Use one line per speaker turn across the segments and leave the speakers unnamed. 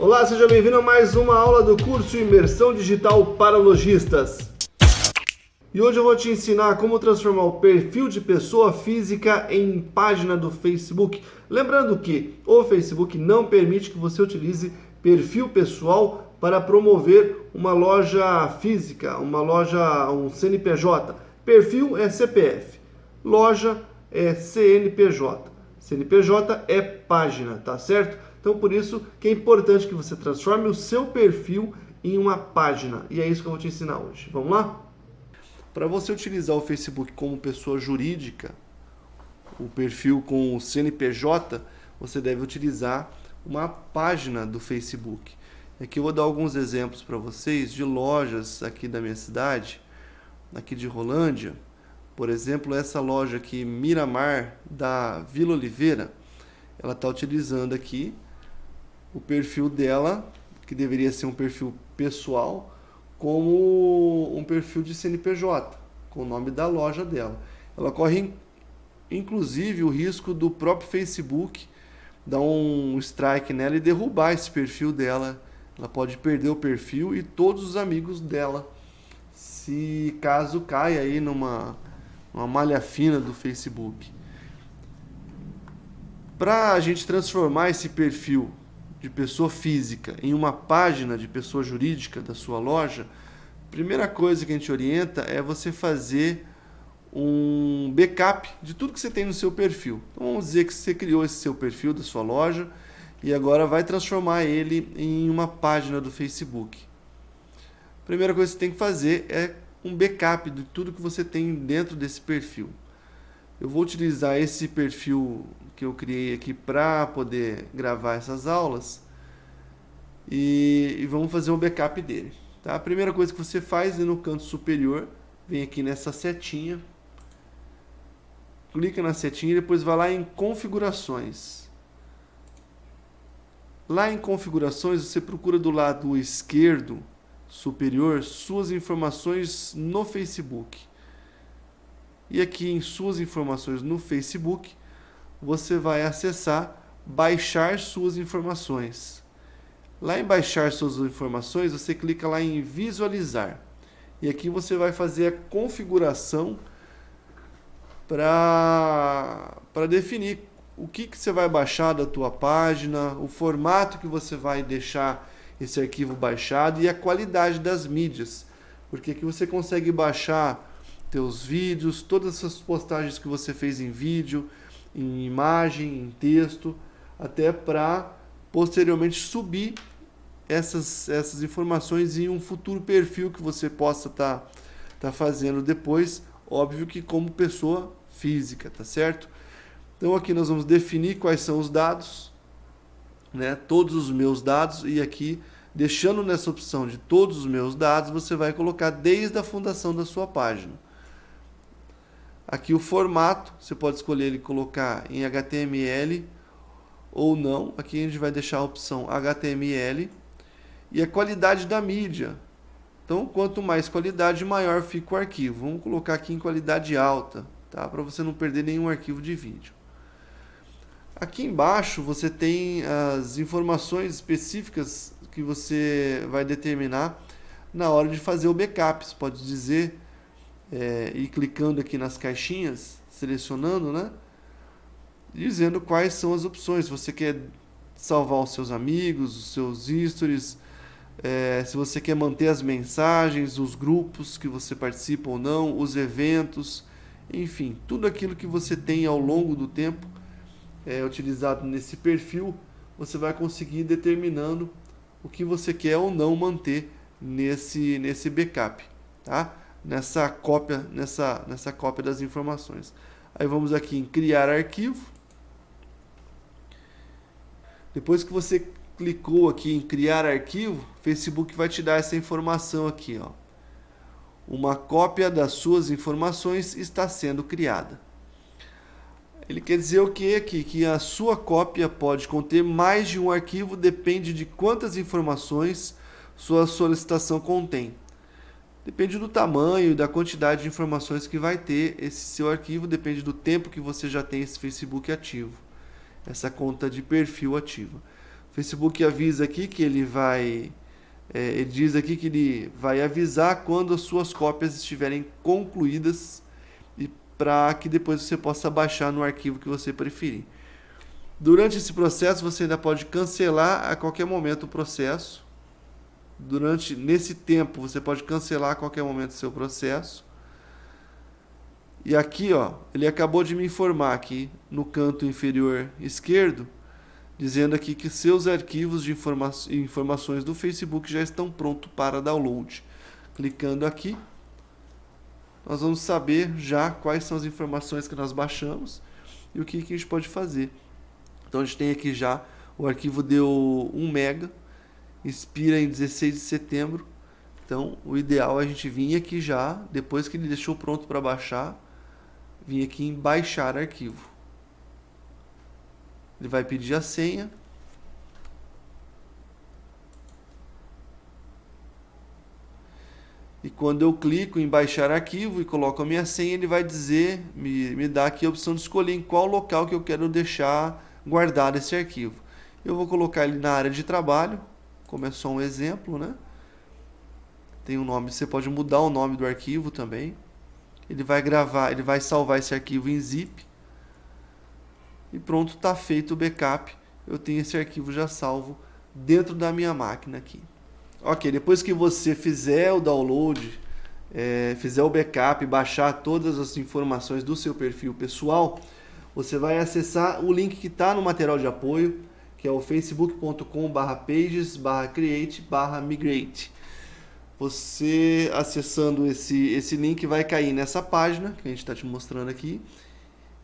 Olá, seja bem-vindo a mais uma aula do curso Imersão Digital para Lojistas. E hoje eu vou te ensinar como transformar o perfil de pessoa física em página do Facebook. Lembrando que o Facebook não permite que você utilize perfil pessoal para promover uma loja física, uma loja, um CNPJ. Perfil é CPF, loja é CNPJ. CNPJ é página, tá certo? Então por isso que é importante que você transforme o seu perfil em uma página. E é isso que eu vou te ensinar hoje. Vamos lá? Para você utilizar o Facebook como pessoa jurídica, o perfil com o CNPJ, você deve utilizar uma página do Facebook. Aqui eu vou dar alguns exemplos para vocês de lojas aqui da minha cidade, aqui de Rolândia. Por exemplo, essa loja aqui, Miramar, da Vila Oliveira, ela está utilizando aqui o perfil dela, que deveria ser um perfil pessoal, como um perfil de CNPJ, com o nome da loja dela. Ela corre, inclusive, o risco do próprio Facebook dar um strike nela e derrubar esse perfil dela. Ela pode perder o perfil e todos os amigos dela, se caso caia aí numa uma malha fina do Facebook. Para a gente transformar esse perfil de pessoa física em uma página de pessoa jurídica da sua loja, primeira coisa que a gente orienta é você fazer um backup de tudo que você tem no seu perfil. Então vamos dizer que você criou esse seu perfil da sua loja e agora vai transformar ele em uma página do Facebook. primeira coisa que você tem que fazer é um backup de tudo que você tem dentro desse perfil. Eu vou utilizar esse perfil que eu criei aqui para poder gravar essas aulas e, e, vamos fazer um backup dele. Tá? A primeira coisa que você faz é no canto superior, vem aqui nessa setinha, clica na setinha e depois vai lá em configurações. Lá em configurações você procura do lado esquerdo superior suas informações no Facebook. E aqui em suas informações no Facebook, você vai acessar baixar suas informações. Lá em baixar suas informações, você clica lá em visualizar. E aqui você vai fazer a configuração para definir o que, que você vai baixar da tua página, o formato que você vai deixar esse arquivo baixado e a qualidade das mídias. Porque aqui você consegue baixar teus vídeos, todas essas postagens que você fez em vídeo, em imagem, em texto, até para posteriormente subir essas, essas informações em um futuro perfil que você possa estar tá, tá fazendo depois, óbvio que como pessoa física, tá certo? Então aqui nós vamos definir quais são os dados, né, todos os meus dados e aqui deixando nessa opção de todos os meus dados, você vai colocar desde a fundação da sua página. Aqui o formato, você pode escolher ele colocar em HTML ou não. Aqui a gente vai deixar a opção HTML. E a qualidade da mídia. Então, quanto mais qualidade, maior fica o arquivo. Vamos colocar aqui em qualidade alta, tá? para você não perder nenhum arquivo de vídeo. Aqui embaixo você tem as informações específicas que você vai determinar na hora de fazer o backup. Você pode dizer é, ir clicando aqui nas caixinhas, selecionando, né? Dizendo quais são as opções. Você quer salvar os seus amigos, os seus stories, é, se você quer manter as mensagens, os grupos que você participa ou não, os eventos, enfim, tudo aquilo que você tem ao longo do tempo é, utilizado nesse perfil, você vai conseguir determinando o que você quer ou não manter nesse, nesse backup, tá? Nessa cópia, nessa, nessa cópia das informações. Aí vamos aqui em criar arquivo. Depois que você clicou aqui em criar arquivo, Facebook vai te dar essa informação aqui, ó. Uma cópia das suas informações está sendo criada. Ele quer dizer o que aqui? Que a sua cópia pode conter mais de um arquivo, depende de quantas informações sua solicitação contém. Depende do tamanho da quantidade de informações que vai ter esse seu arquivo, depende do tempo que você já tem esse Facebook ativo, essa conta de perfil ativa. O Facebook avisa aqui que ele vai é, ele diz aqui que ele vai avisar quando as suas cópias estiverem concluídas e para que depois você possa baixar no arquivo que você preferir. Durante esse processo você ainda pode cancelar a qualquer momento o processo. Durante nesse tempo você pode cancelar a qualquer momento seu processo. E aqui, ó, ele acabou de me informar aqui no canto inferior esquerdo dizendo aqui que seus arquivos de informa informações do Facebook já estão prontos para download. Clicando aqui, nós vamos saber já quais são as informações que nós baixamos e o que, que a gente pode fazer. Então a gente tem aqui já, o arquivo deu 1 mega, expira em 16 de setembro. Então o ideal é a gente vir aqui já, depois que ele deixou pronto para baixar, vir aqui em baixar arquivo. Ele vai pedir a senha. E quando eu clico em baixar arquivo e coloco a minha senha, ele vai dizer, me, me dá aqui a opção de escolher em qual local que eu quero deixar guardado esse arquivo. Eu vou colocar ele na área de trabalho, como é só um exemplo, né? Tem um nome, você pode mudar o nome do arquivo também. Ele vai gravar, ele vai salvar esse arquivo em zip e pronto, está feito o backup. Eu tenho esse arquivo já salvo dentro da minha máquina aqui. Ok, depois que você fizer o download, é, fizer o backup, baixar todas as informações do seu perfil pessoal, você vai acessar o link que está no material de apoio, que é o facebook.com pages create migrate. Você acessando esse, esse link vai cair nessa página que a gente está te mostrando aqui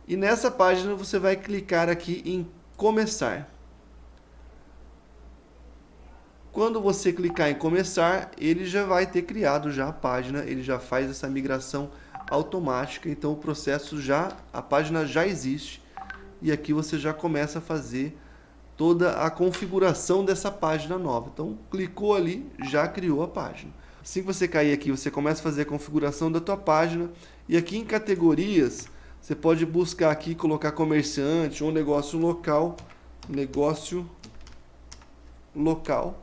e nessa página você vai clicar aqui em começar. Quando você clicar em começar, ele já vai ter criado já a página, ele já faz essa migração automática, então o processo já, a página já existe e aqui você já começa a fazer toda a configuração dessa página nova. Então clicou ali, já criou a página. Assim que você cair aqui, você começa a fazer a configuração da tua página e aqui em categorias você pode buscar aqui, colocar comerciante ou negócio local. Negócio local.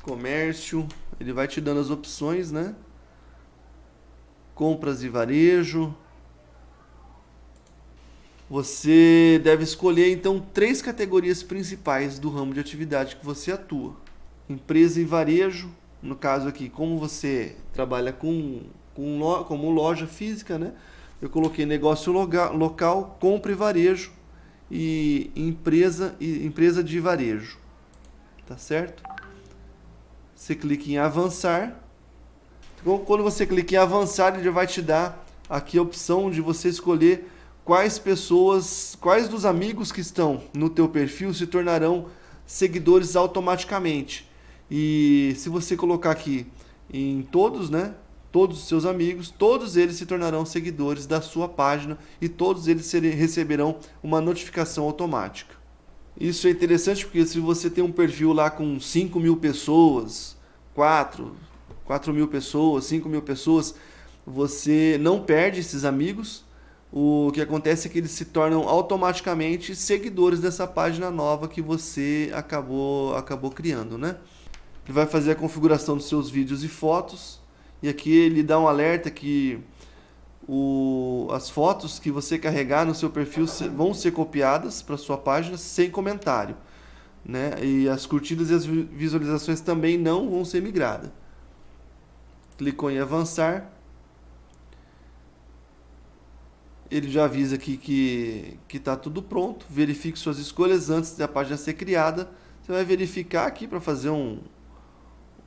Comércio, ele vai te dando as opções, né? Compras e varejo. Você deve escolher então três categorias principais do ramo de atividade que você atua empresa e varejo, no caso aqui, como você trabalha com, com como loja física, né? Eu coloquei negócio local, local compra e varejo e empresa e empresa de varejo. Tá certo? Você clica em avançar. Então, quando você clica em avançar, ele vai te dar aqui a opção de você escolher quais pessoas, quais dos amigos que estão no teu perfil se tornarão seguidores automaticamente. E se você colocar aqui em todos, né? Todos os seus amigos, todos eles se tornarão seguidores da sua página e todos eles receberão uma notificação automática. Isso é interessante porque se você tem um perfil lá com 5 mil pessoas, 4, 4 mil pessoas, 5 mil pessoas, você não perde esses amigos. O que acontece é que eles se tornam automaticamente seguidores dessa página nova que você acabou, acabou criando, né? Ele vai fazer a configuração dos seus vídeos e fotos. E aqui ele dá um alerta que o, as fotos que você carregar no seu perfil vão ser copiadas para sua página sem comentário. Né? E as curtidas e as visualizações também não vão ser migradas. Clicou em avançar. Ele já avisa aqui que está tudo pronto. Verifique suas escolhas antes da página ser criada. Você vai verificar aqui para fazer um,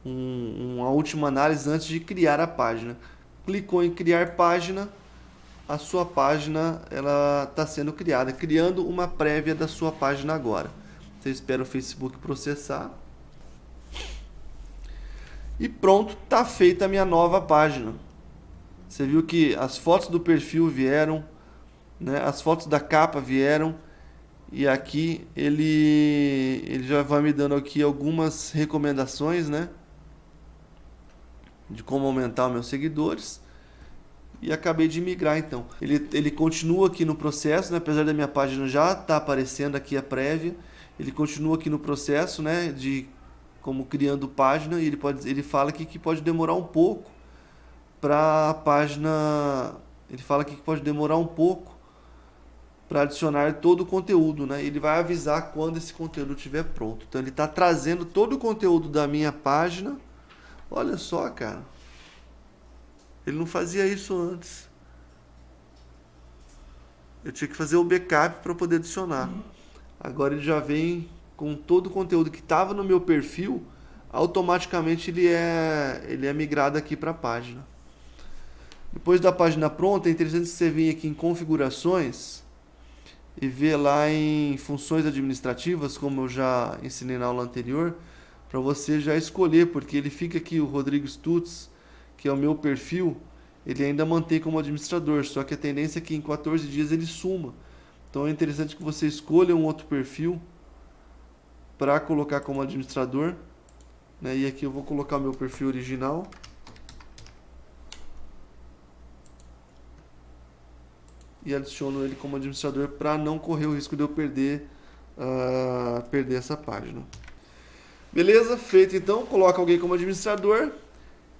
um, uma última análise antes de criar a página. Clicou em criar página, a sua página ela está sendo criada, criando uma prévia da sua página agora. Você espera o Facebook processar. E pronto, está feita a minha nova página. Você viu que as fotos do perfil vieram, né? as fotos da capa vieram. E aqui ele, ele já vai me dando aqui algumas recomendações, né? de como aumentar meus seguidores. e acabei de migrar então. Ele, ele continua aqui no processo, né? apesar da minha página já estar tá aparecendo aqui a prévia, ele continua aqui no processo né? de como criando página e ele, pode, ele fala aqui que pode demorar um pouco para a página, ele fala aqui que pode demorar um pouco para adicionar todo o conteúdo, né? Ele vai avisar quando esse conteúdo estiver pronto. Então ele está trazendo todo o conteúdo da minha página. Olha só, cara. Ele não fazia isso antes. Eu tinha que fazer o backup para poder adicionar. Agora ele já vem com todo o conteúdo que estava no meu perfil, automaticamente ele é, ele é migrado aqui para a página. Depois da página pronta, é interessante você vir aqui em configurações e ver lá em funções administrativas, como eu já ensinei na aula anterior, para você já escolher, porque ele fica aqui, o Rodrigo Stutz, que é o meu perfil, ele ainda mantém como administrador, só que a tendência é que em 14 dias ele suma. Então é interessante que você escolha um outro perfil para colocar como administrador. Né? E aqui eu vou colocar meu perfil original. e adiciono ele como administrador para não correr o risco de eu perder, uh, perder essa página. Beleza? Feito então, coloca alguém como administrador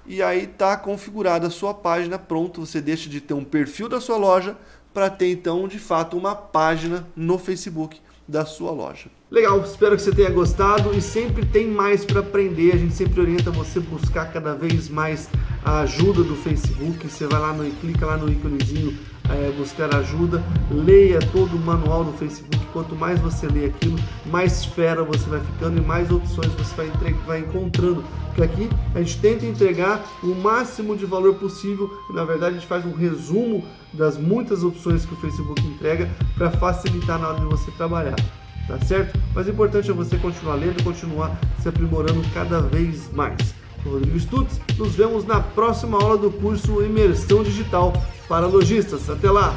e aí está configurada a sua página, pronto, você deixa de ter um perfil da sua loja para ter então de fato uma página no Facebook da sua loja. Legal, espero que você tenha gostado e sempre tem mais para aprender. A gente sempre orienta você a buscar cada vez mais a ajuda do Facebook. Você vai lá no clica lá no íconezinho é, buscar ajuda, leia todo o manual do Facebook. Quanto mais você lê aquilo, mais fera você vai ficando e mais opções você vai, vai encontrando. Porque aqui a gente tenta entregar o máximo de valor possível e na verdade a gente faz um resumo das muitas opções que o Facebook entrega para facilitar na hora de você trabalhar tá certo? Mas o importante é você continuar lendo e continuar se aprimorando cada vez mais. Rodrigo Stutz, nos vemos na próxima aula do curso Imersão Digital para Lojistas. Até lá!